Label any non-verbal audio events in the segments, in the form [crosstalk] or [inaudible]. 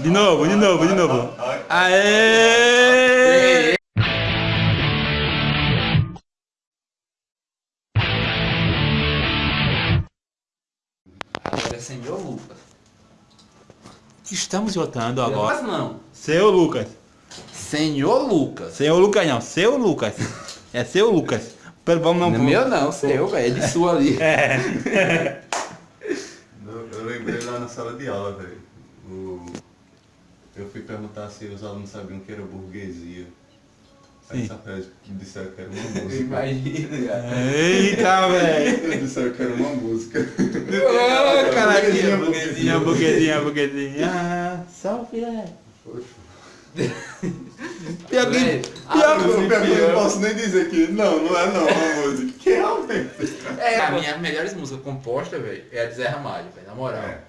De novo, de novo, de novo. Aê! Agora é senhor Lucas. Estamos votando agora. Lucas não. Seu Lucas. Senhor Lucas. Seu Lucas não, seu Lucas. É seu Lucas. Pelo vamos não. Não é meu não, seu, velho. É de sua ali. É. [laughs] Eu lembrei lá na sala de aula, velho. O- Eu fui perguntar se os alunos sabiam o que era burguesia. Aí Sim. que disseram que era uma [laughs] música. Imagina, cara. Eita, velho. [laughs] disseram que era uma música. Ô, caraca. Burguesia, Burguesia, burguesia, burguesia. Ah, salve, é. Pior que. Pior Eu, que. eu não posso nem dizer que não, não é não uma música. Que realmente. É, a minha melhores músicas compostas, velho, é a de Zé Ramalho, velho, na moral. É.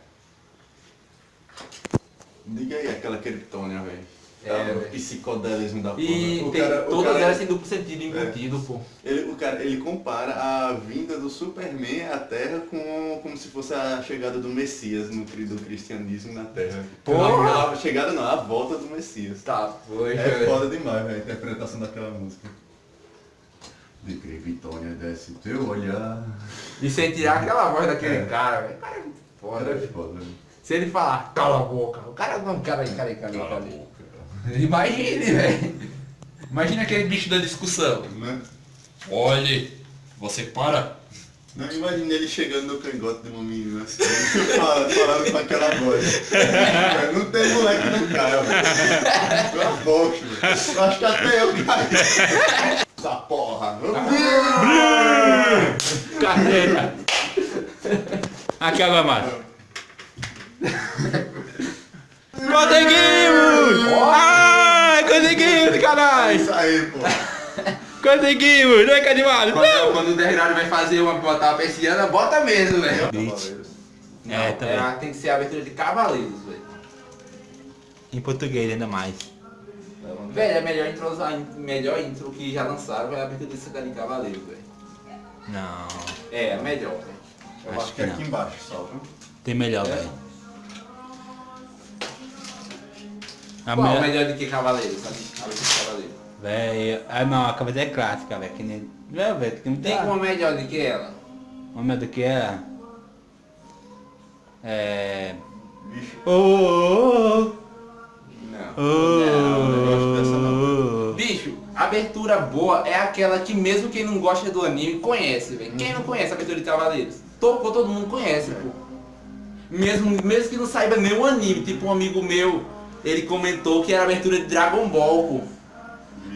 Diga aí aquela criptônia, velho. É, É, o psicodelismo da porra. E O tem cara- o todas cara- elas têm duplo sentido embutido, pô. Ele, o cara, ele compara a vinda do Superman à Terra com como se fosse a chegada do Messias no do cristianismo na Terra. Porra! Não, a chegada não, a volta do Messias. Tá, foi, É foda demais, velho, a interpretação daquela música. De Crevitônia desce teu olhar. E sem tirar aquela voz daquele É. cara, velho. Cara é foda, Era velho. foda, velho. Se ele falar, cala a boca, o cara não, cara aí, cara aí, cara aí, cara aí. Imagine, velho. Imagina aquele bicho da discussão. Né? Olhe, você para. Não imagine ele chegando no cangote de uma menina assim, falando, falando com aquela voz. não tem moleque que não caia, velho. Eu aposto, velho. Eu acho que até eu caí. Essa porra. Carteira. Acaba mais. Conseguimos! Ai, conseguimos, É caralho! isso aí, pô. Conseguimos! Não é que animado? Quando, quando o Desgrado vai fazer uma botar uma persiana, bota mesmo, velho. Cavaleiros. Não, É, também. é, tem que ser a abertura de Cavaleiros, velho. Em português ainda mais. Velho, é a melhor intro, melhor intro que já lançaram é a abertura desse cara de Cavaleiros, velho. Não, É, a melhor, velho. Eu Acho acho que que é aqui embaixo só, viu? tem melhor, É? velho. A Qual melhor... melhor do que Cavaleiros? A de Cavaleiros. Velho, ah não, a cabeça é clássica, velho. Que nem. Não, velho, que não Tem tem uma melhor do que ela? Uma melhor do que é. É. Bicho. Oh, Não. Não, gosto dessa oh. Bicho, abertura boa é aquela que mesmo quem não gosta do anime conhece, velho. Quem não conhece a abertura de Cavaleiros? Tocou, todo mundo conhece, pô. Mesmo, mesmo que não saiba nenhum anime, tipo um amigo meu, ele comentou que era a abertura de Dragon Ball, pô.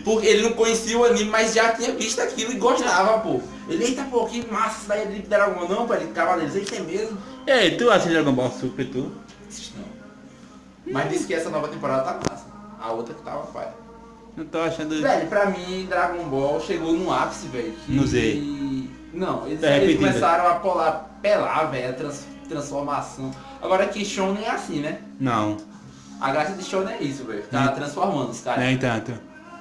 Porque ele não conhecia o anime, mas já tinha visto aquilo e gostava, pô. Ele, eita, pô, que massa isso daí é de Dragon Ball. Não, pô, é de Cavaleiros, eita, é mesmo. Ei, tu assiste Dragon Ball Super, tu? Não. Mas disse que essa nova temporada tá massa. A outra que tava pai. Não tô achando. Velho, pra mim, Dragon Ball chegou num ápice, velho. que- No Z. Não, eles, Tá eles começaram a polar, pelar, velho, a trans- transformação. Agora que Shonen é assim, né? Não, A graça de Shonen é isso, velho. Ficar Hum. transformando os caras, nem tanto.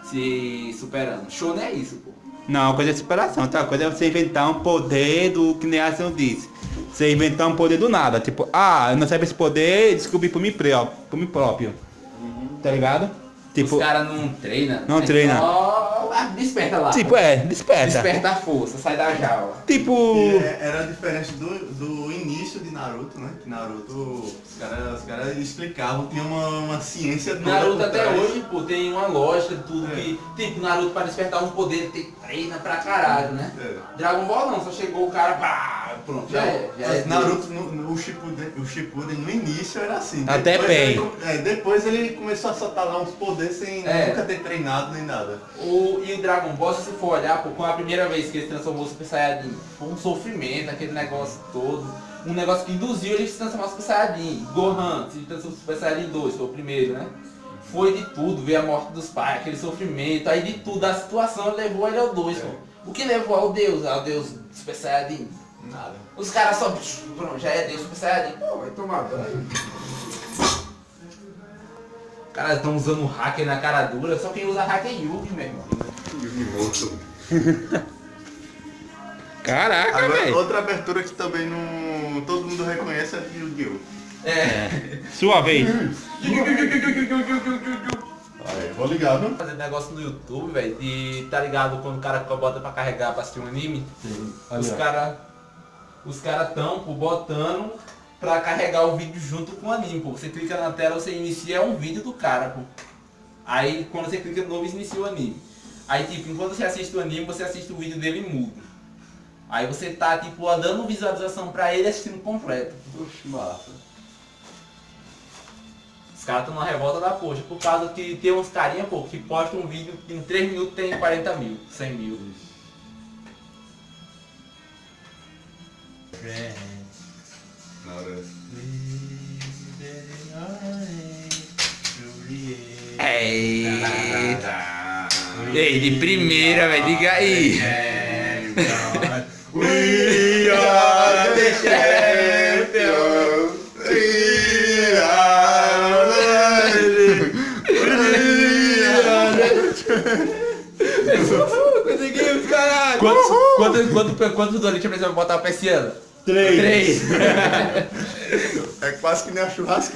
se superando. Shonen é isso, pô. Não, uma coisa é superação, outra coisa é você inventar um poder do que nem a ação disse. Você inventar um poder do nada, tipo, ah, eu não sabia esse poder, descobri por mim, pró- por mim próprio. Tá ligado? Tipo, os caras não treinam. Não é treina. Só ah, desperta lá. tipo, é, desperta. Desperta a força, sai da jaula. Tipo, E é- era diferente do, do início de Naruto, né? Que Naruto, os caras os cara explicavam, tinha uma, uma ciência toda Naruto até trás. hoje, pô, tem uma lógica de tudo É. que. Tipo, Naruto para despertar um poder tem que treina pra caralho, né? É. Dragon Ball não, só chegou o cara, pá, pronto, já é. Já é Naruto, no, no- o, Shippuden, o Shippuden no início era assim. Até depois bem. ele, é, depois ele começou a soltar lá uns poderes sem É. nunca ter treinado nem nada. O, e o Dragon Ball, se você for olhar, pô, com a primeira vez que ele transformou o Super Saiyajin, foi um sofrimento, aquele negócio todo. Um negócio que induziu ele a se transformar no Super Saiyajin. Gohan se transformou no Super Saiyajin 2, foi o primeiro, né? Foi de tudo, veio a morte dos pais, aquele sofrimento, aí de tudo, a situação levou ele ao 2, pô. O que levou ao Deus, ao Deus Super Saiyajin? Nada. Os caras só, pronto, já é Deus Super Saiyajin. Pô, vai tomar banho. Os caras estão usando hacker na cara dura, só quem usa hacker é Yugi, meu irmão. [laughs] caraca, Agora, velho. outra abertura que também não todo mundo reconhece é de Yu-Gi-Oh! É. [laughs] Sua vez. Aí, vou ligar, viu? Fazer negócio no YouTube, velho, e tá ligado quando o cara bota pra carregar pra assistir um anime? Os caras os cara tão pô, botando pra carregar o vídeo junto com o anime, pô. Você clica na tela, você inicia um vídeo do cara, pô. Aí quando você clica de novo, inicia o anime. Aí tipo, enquanto você assiste o anime, você assiste o vídeo dele mudo. Aí você tá tipo dando visualização pra ele assistindo completo. Oxe, massa. Os caras estão na revolta da poxa, por causa que tem uns carinha, pô, que postam um vídeo que em 3 minutos tem 40 mil, 100 mil. Na hora. Ei, de primeira, velho, diga aí. We are the champions. We are Conseguimos, caralho! Quantos, quantos, quantos, quantos Doritos precisa botar pra esse ano? Três. Três! É quase que nem a churrasqueira.